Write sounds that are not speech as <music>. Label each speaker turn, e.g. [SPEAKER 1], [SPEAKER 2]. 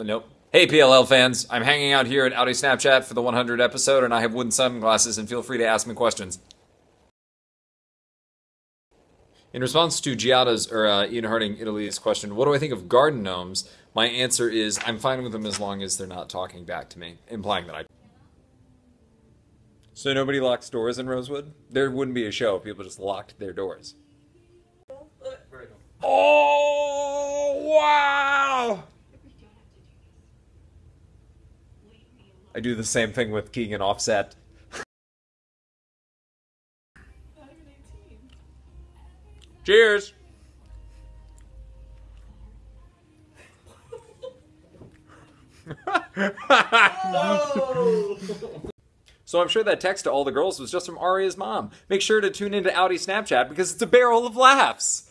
[SPEAKER 1] Nope. Hey PLL fans, I'm hanging out here at Audi Snapchat for the 100 episode, and I have wooden sunglasses. And feel free to ask me questions. In response to Giada's or uh, Ian Harding Italy's question, what do I think of garden gnomes? My answer is I'm fine with them as long as they're not talking back to me, implying that I. So nobody locks doors in Rosewood. There wouldn't be a show if people just locked their doors. Oh wow! I do the same thing with Keegan Offset. Cheers! <laughs> so I'm sure that text to all the girls was just from Aria's mom. Make sure to tune into Audi Snapchat because it's a barrel of laughs.